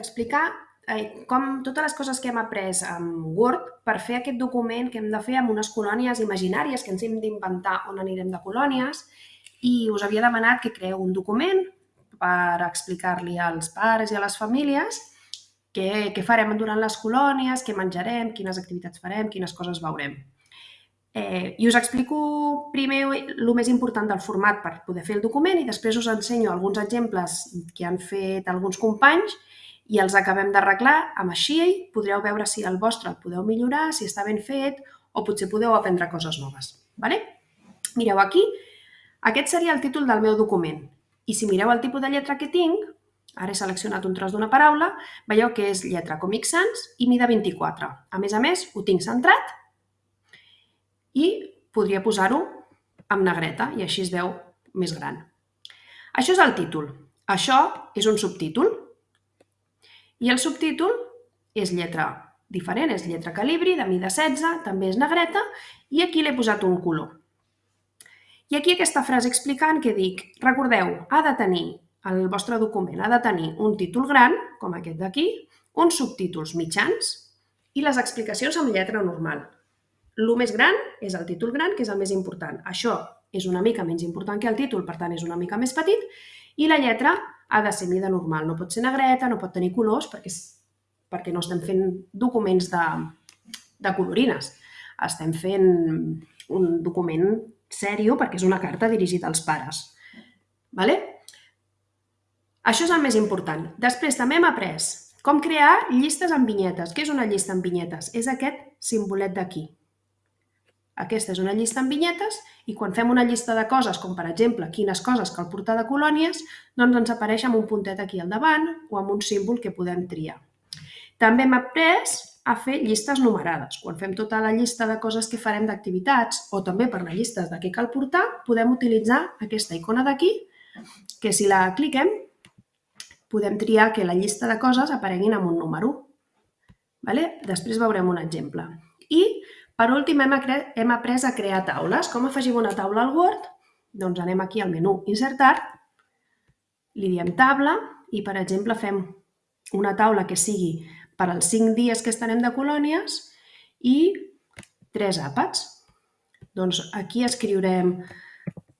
explicar eh, com totes les coses que hem après amb Word per fer aquest document que hem de fer amb unes colònies imaginàries que ens hem d'inventar on anirem de colònies i us havia demanat que creeu un document per explicar-li als pares i a les famílies què, què farem durant les colònies, què menjarem, quines activitats farem, quines coses veurem. Eh, I us explico primer el més important del format per poder fer el document i després us ensenyo alguns exemples que han fet alguns companys i els acabem d'arreglar amb així podreu veure si el vostre el podeu millorar, si està ben fet o potser podeu aprendre coses noves. Vale? Mireu aquí, aquest seria el títol del meu document i si mireu el tipus de lletra que tinc, ara he seleccionat un tros d'una paraula, veieu que és lletra Comic Sans i mida 24. A més a més, ho tinc centrat i podria posar-ho amb negreta i així es veu més gran. Això és el títol. Això és un subtítol. I el subtítol és lletra diferent, és lletra calibri, de mida 16, també és negreta, i aquí l'he posat un color. I aquí aquesta frase explicant que dic, recordeu, ha de tenir, el vostre document ha de tenir un títol gran, com aquest d'aquí, uns subtítols mitjans i les explicacions amb lletra normal. El més gran és el títol gran, que és el més important. Això és una mica menys important que el títol, per tant és una mica més petit, i la lletra ha de ser mida normal. No pot ser negreta, no pot tenir colors, perquè, perquè no estem fent documents de, de colorines. Estem fent un document sèrio perquè és una carta dirigida als pares. Vale? Això és el més important. Després també hem après com crear llistes amb vinyetes. Què és una llista amb vinyetes? És aquest simbolet d'aquí. Aquesta és una llista amb vinyetes i quan fem una llista de coses, com per exemple quines coses cal portar de colònies, doncs ens apareix amb un puntet aquí al davant o amb un símbol que podem triar. També hem après a fer llistes numerades. Quan fem tota la llista de coses que farem d'activitats o també per les llistes de què cal portar, podem utilitzar aquesta icona d'aquí, que si la cliquem podem triar que la llista de coses apareguin amb un número. Vale? Després veurem un exemple. I per últim, hem, hem après a crear taules. Com afegim una taula al Word? Doncs anem aquí al menú Insertar, li diem taula i, per exemple, fem una taula que sigui per als 5 dies que estarem de colònies i tres àpats. Doncs aquí escriurem,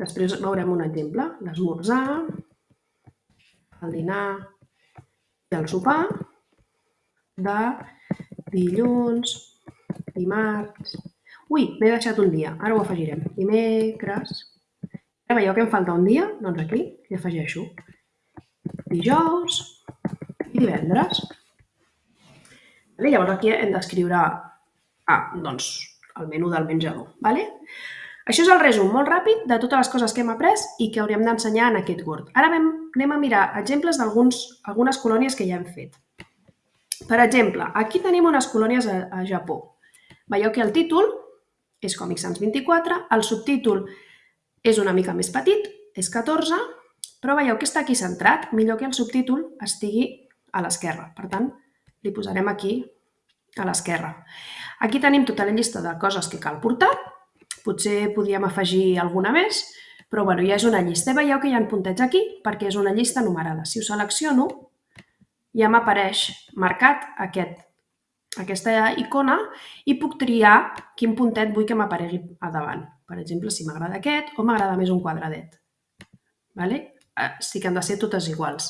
després veurem un exemple, l'esmorzar, el dinar i el sopar de dilluns, dimarts... Ui, m'he deixat un dia, ara ho afegirem. Dimecres... Ara veieu que em falta un dia? Doncs aquí hi afegeixo. Dijous i divendres. Vale? Llavors aquí hem d'escriure ah, doncs, el menú del menjador. Vale? Això és el resum molt ràpid de totes les coses que hem après i que hauríem d'ensenyar en aquest Word. Ara anem a mirar exemples d'algunes colònies que ja hem fet. Per exemple, aquí tenim unes colònies a, a Japó. Veieu que el títol és Comic Sans 24, el subtítol és una mica més petit, és 14, però veieu que està aquí centrat, millor que el subtítol estigui a l'esquerra. Per tant, li posarem aquí a l'esquerra. Aquí tenim tota la llista de coses que cal portar, potser podríem afegir alguna més, però bueno, ja és una llista. Veieu que hi ha puntets aquí perquè és una llista numerada. Si ho selecciono, ja m'apareix marcat aquest aquesta icona i puc triar quin puntet vull que m'aparegui a davant. Per exemple, si m'agrada aquest o m'agrada més un quadradet. Vale? Eh, sí que han de ser totes iguals.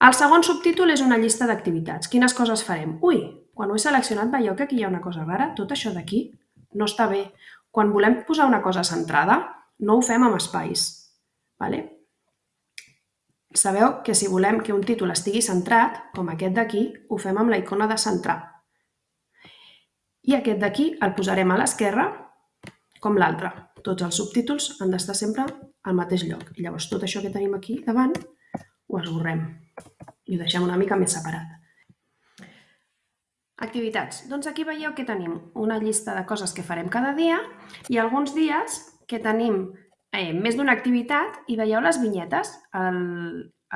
El segon subtítol és una llista d'activitats. Quines coses farem? Ui, quan ho he seleccionat veieu que aquí hi ha una cosa rara. Tot això d'aquí no està bé. Quan volem posar una cosa centrada, no ho fem amb espais. Vale? Sabeu que si volem que un títol estigui centrat, com aquest d'aquí, ho fem amb la icona de centrar. I aquest d'aquí el posarem a l'esquerra, com l'altre. Tots els subtítols han d'estar sempre al mateix lloc. Llavors tot això que tenim aquí davant ho esborrem i ho deixem una mica més separat. Activitats. Doncs aquí veieu que tenim una llista de coses que farem cada dia i alguns dies que tenim eh, més d'una activitat i veieu les vinyetes. El,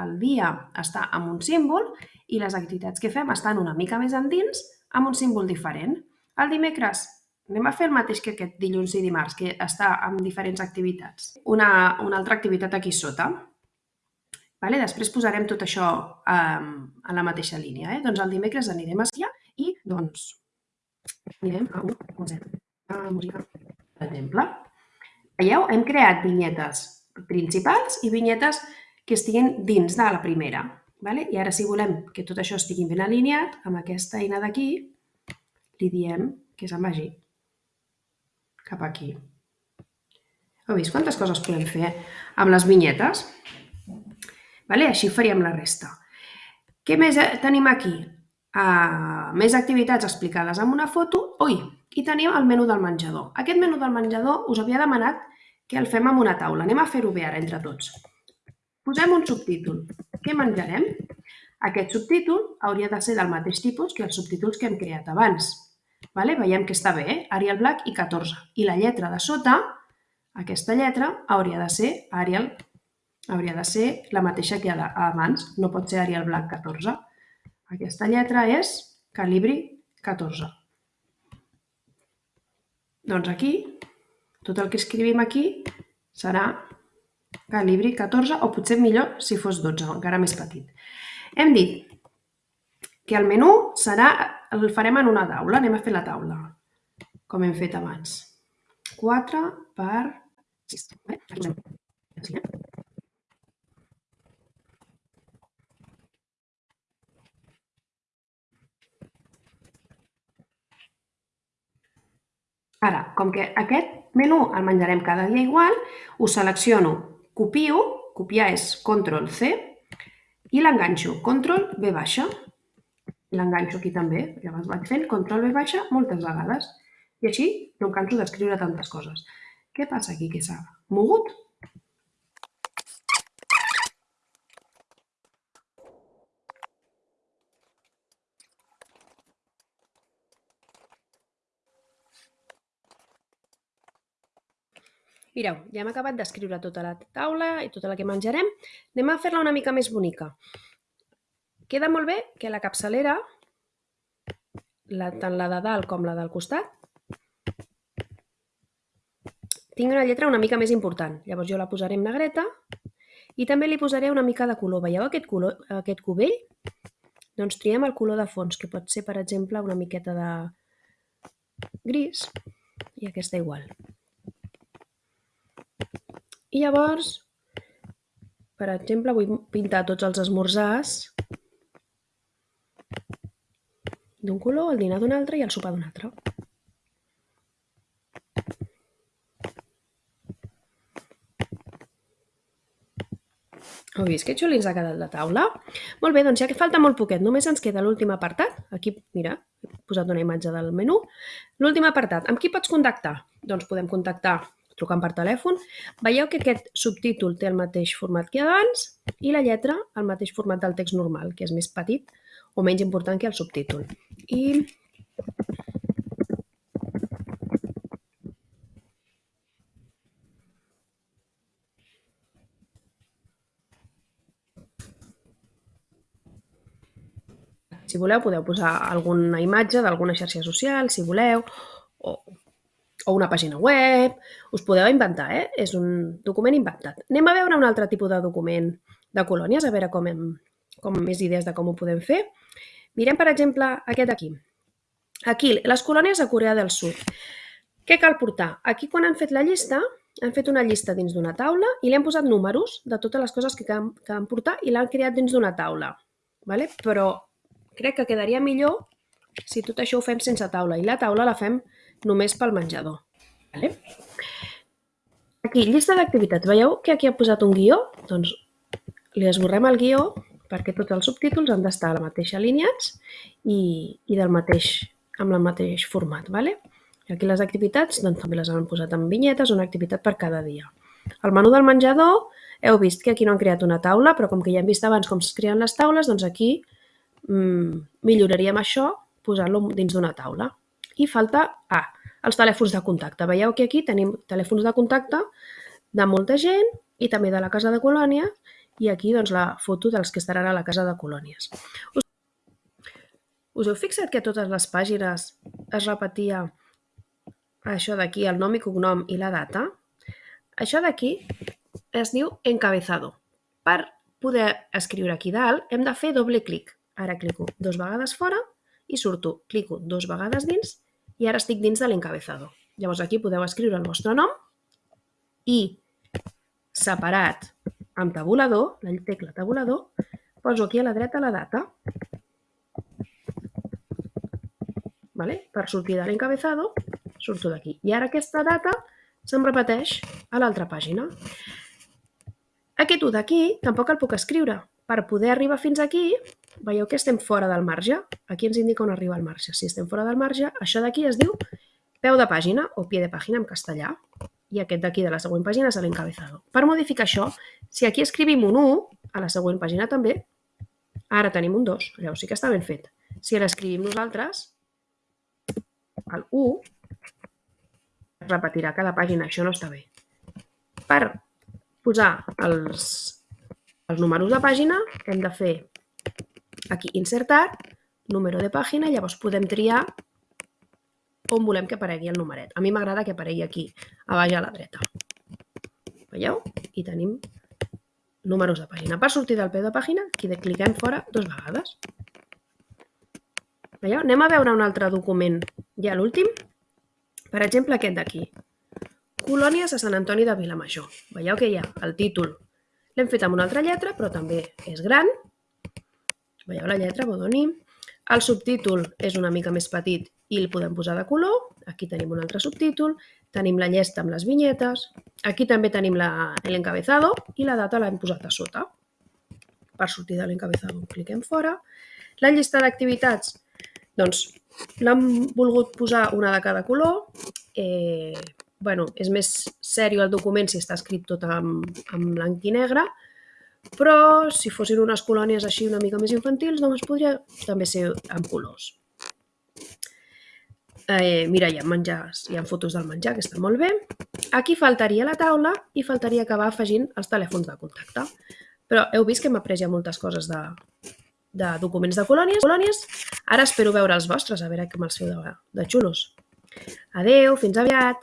el dia està amb un símbol i les activitats que fem estan una mica més endins amb un símbol diferent. El dimecres anem a fer el mateix que aquest dilluns i dimarts, que està amb diferents activitats. Una, una altra activitat aquí sota. Vale? Després posarem tot això um, a la mateixa línia. Eh? Doncs el dimecres anirem a esquiar i doncs anirem a un concert de música, per exemple. Veieu? Hem creat vinyetes principals i vinyetes que estiguin dins de la primera. Vale? I ara si volem que tot això estigui ben alineat, amb aquesta eina d'aquí, li diem que se'n vagi cap aquí. Heu vist quantes coses podem fer amb les vinyetes? Vale? Així faríem la resta. Què més tenim aquí? Uh, més activitats explicades amb una foto. Ui, i tenim el menú del menjador. Aquest menú del menjador us havia demanat que el fem amb una taula. Anem a fer-ho bé ara entre tots. Posem un subtítol. Què menjarem? Aquest subtítol hauria de ser del mateix tipus que els subtítols que hem creat abans. Vale? Veiem que està bé, eh? Arial Black i 14. I la lletra de sota, aquesta lletra, hauria de ser Arial hauria de ser la mateixa que abans, no pot ser Arial Black 14. Aquesta lletra és calibri 14. Doncs aquí tot el que escrivim aquí serà calibri 14 o potser millor si fos 12, encara més petit. Hem dit que el menú serà, el farem en una taula, anem a fer la taula, com hem fet abans. 4 per 6. Eh? Ara, com que aquest menú el menjarem cada dia igual, ho selecciono, copio, copiar és control C, i l'enganxo, control V baixa. L'enganxo aquí també, llavors vaig fent control V baixa moltes vegades. I així no em canso d'escriure tantes coses. Què passa aquí que s'ha mogut? Mireu, ja hem acabat d'escriure tota la taula i tota la que menjarem. Anem a fer-la una mica més bonica. Queda molt bé que la capçalera, la, tant la de dalt com la del costat, tingui una lletra una mica més important. Llavors jo la posaré en negreta i també li posaré una mica de color. Veieu aquest, color, aquest cubell? Doncs triem el color de fons, que pot ser, per exemple, una miqueta de gris i aquesta igual. I llavors, per exemple, vull pintar tots els esmorzars d'un color, el dinar d'un altre i el sopar d'un altre. Heu vist que xuli ens ha quedat la taula? Molt bé, doncs ja que falta molt poquet, només ens queda l'últim apartat. Aquí, mira, he posat una imatge del menú. L'últim apartat. Amb qui pots contactar? Doncs podem contactar trucant per telèfon, veieu que aquest subtítol té el mateix format que abans i la lletra el mateix format del text normal, que és més petit o menys important que el subtítol. I Si voleu, podeu posar alguna imatge d'alguna xarxa social, si voleu, o o una pàgina web, us podeu inventar, eh? És un document inventat. Anem a veure un altre tipus de document de colònies, a veure com, hem, com més idees de com ho podem fer. Mirem, per exemple, aquest d'aquí. Aquí, les colònies a Corea del Sud. Què cal portar? Aquí, quan han fet la llista, han fet una llista dins d'una taula i li han posat números de totes les coses que han, que han portar i l'han creat dins d'una taula. Vale? Però crec que quedaria millor si tot això ho fem sense taula i la taula la fem només pel menjador. Vale? Aquí, llista d'activitats. Veieu que aquí ha posat un guió? Doncs li esborrem el guió perquè tots els subtítols han d'estar a la mateixa alineats i, i del mateix, amb el mateix format. Vale? I aquí les activitats doncs, també les han posat en vinyetes, una activitat per cada dia. El menú del menjador, heu vist que aquí no han creat una taula, però com que ja hem vist abans com es creen les taules, doncs aquí mmm, milloraríem això posant-lo dins d'una taula. I falta A, els telèfons de contacte. Veieu que aquí tenim telèfons de contacte de molta gent i també de la casa de colònia i aquí doncs, la foto dels que estaran a la casa de colònies. Us, us heu fixat que a totes les pàgines es repetia això d'aquí, el nom i cognom i la data? Això d'aquí es diu encabezado. Per poder escriure aquí dalt, hem de fer doble clic. Ara clico dos vegades fora i surto. Clico dos vegades dins i ara estic dins de l'encabezado. Llavors aquí podeu escriure el vostre nom i separat amb tabulador, la tecla tabulador, poso aquí a la dreta la data. Vale? Per sortir de l'encabezado, surto d'aquí. I ara aquesta data se'm repeteix a l'altra pàgina. Aquest 1 d'aquí tampoc el puc escriure. Per poder arribar fins aquí, veieu que estem fora del marge. Aquí ens indica on arriba el marge. Si estem fora del marge, això d'aquí es diu peu de pàgina o pie de pàgina en castellà. I aquest d'aquí de la següent pàgina és l'encabezado. Per modificar això, si aquí escrivim un 1, a la següent pàgina també, ara tenim un 2. Llavors sí que està ben fet. Si l'escrivim nosaltres, el 1 repetirà cada pàgina, això no està bé. Per posar els, els números de pàgina hem de fer aquí insertar, número de pàgina, llavors podem triar on volem que aparegui el numeret. A mi m'agrada que aparegui aquí, a baix a la dreta. Veieu? I tenim números de pàgina. Per sortir del peu de pàgina, aquí de cliquem fora dues vegades. Veieu? Anem a veure un altre document, ja l'últim. Per exemple, aquest d'aquí. Colònies a Sant Antoni de Vilamajor. Veieu que hi ha el títol. L'hem fet amb una altra lletra, però també és gran. Veieu la lletra, Bodoni. El subtítol és una mica més petit i el podem posar de color. Aquí tenim un altre subtítol. Tenim la llesta amb les vinyetes. Aquí també tenim l'encabezado i la data l'hem posat a sota. Per sortir de l'encabezado cliquem fora. La llista d'activitats, doncs l'hem volgut posar una de cada color. Eh, bueno, és més sèrio el document si està escrit tot en, en blanc i negre, però si fossin unes colònies així una mica més infantils, doncs podria també ser amb colors. Eh, mira, hi ha menjars, hi ha fotos del menjar, que està molt bé. Aquí faltaria la taula i faltaria acabar afegint els telèfons de contacte. Però heu vist que hem après ja moltes coses de, de documents de colònies. colònies. Ara espero veure els vostres, a veure com els feu de, de xulos. Adeu, fins aviat!